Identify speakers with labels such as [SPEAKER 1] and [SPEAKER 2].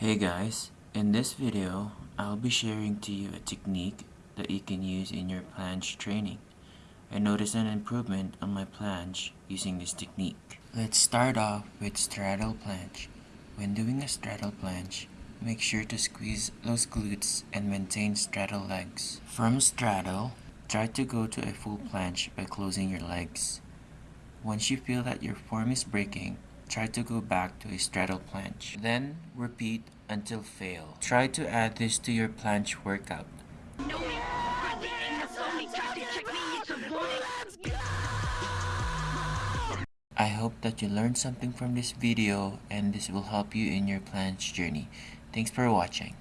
[SPEAKER 1] Hey guys, in this video, I'll be sharing to you a technique that you can use in your planche training. I noticed an improvement on my planche using this technique. Let's start off with straddle planche. When doing a straddle planche, make sure to squeeze those glutes and maintain straddle legs. From straddle, try to go to a full planche by closing your legs. Once you feel that your form is breaking, try to go back to a straddle planche. Then repeat until fail. Try to add this to your planche workout. I hope that you learned something from this video and this will help you in your planche journey. Thanks for watching.